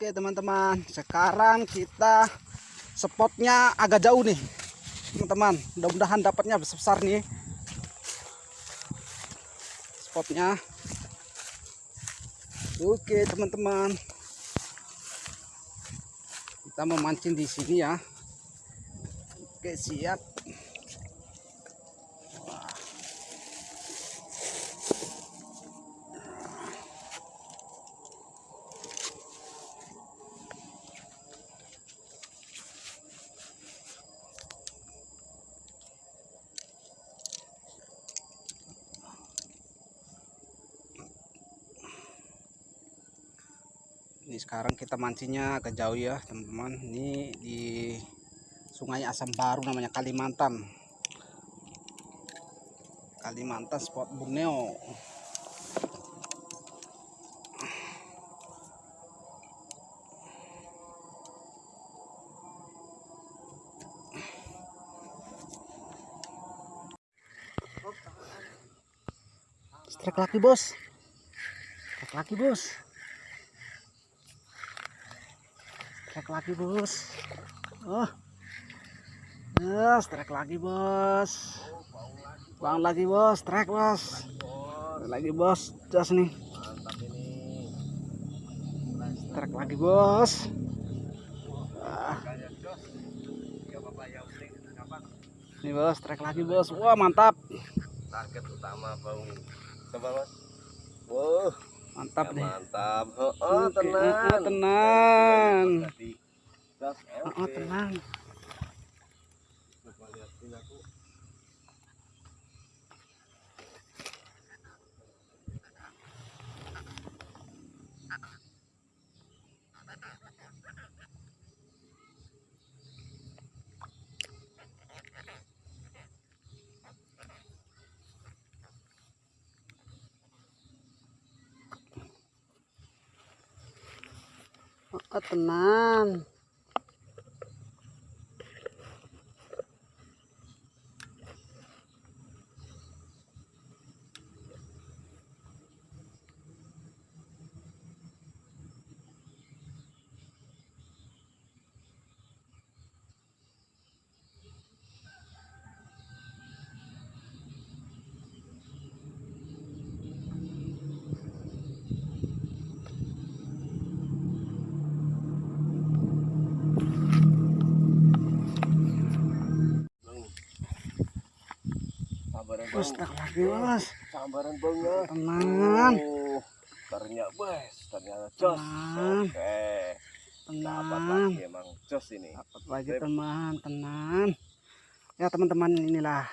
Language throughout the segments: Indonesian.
Oke teman-teman, sekarang kita spotnya agak jauh nih, teman-teman. Mudah-mudahan dapatnya besar nih. Spotnya. Oke teman-teman, kita memancing di sini ya. Oke siap. Ini sekarang kita mancingnya agak jauh ya teman-teman. Ini di sungai Asam Baru namanya Kalimantan. Kalimantan spot Borneo. Strike lagi bos. Strike lagi bos strike lagi bos. Oh. Ya strike lagi bos. Bang lagi bos. Strike bos. Lagi bos. Jas nih. Strike lagi bos. Ah. nih bos strike lagi bos. Wah mantap. Target utama bau coba wow mantap ya, deh. mantap. Oh, oh tenang oh, oh, tenang. oh, oh, tenang oh, oh, sabaran bos bang strike lagi bos sabaran bang ya. Tenang. Oh ternyata bes ternyata jos. Tenang. oke. Dapat tenang. lagi emang jos ini. Dapat lagi teman. Tenang. Ya teman-teman inilah.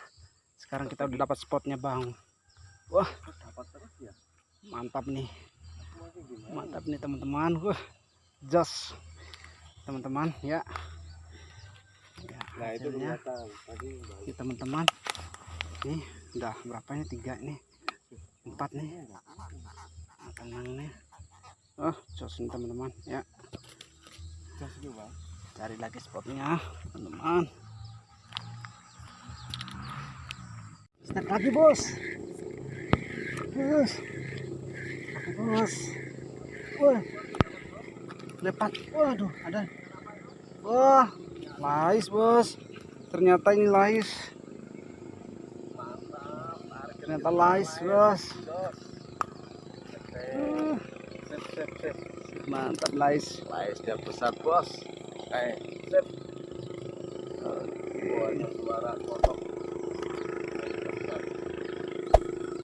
Sekarang kita udah dapat spotnya bang. Wah. Dapat terus ya? Mantap nih. Mantap nih teman-teman. Wah jos. Teman-teman ya. Ya, nah itu hasilnya. kelihatan. Tadi ini teman-teman nih udah berapa tiga nih. Empat nih. Tenang nih? Oh jos nih teman-teman. Ya. Cari lagi spotnya teman-teman. Start lagi bos. Bos. Bos. Wah. Lepat waduh ada. Wah lais bos. Ternyata ini lais ternyata lais bos Uh, mantap lais Laisnya besar bos. Sip. Wah, ada suara kotok.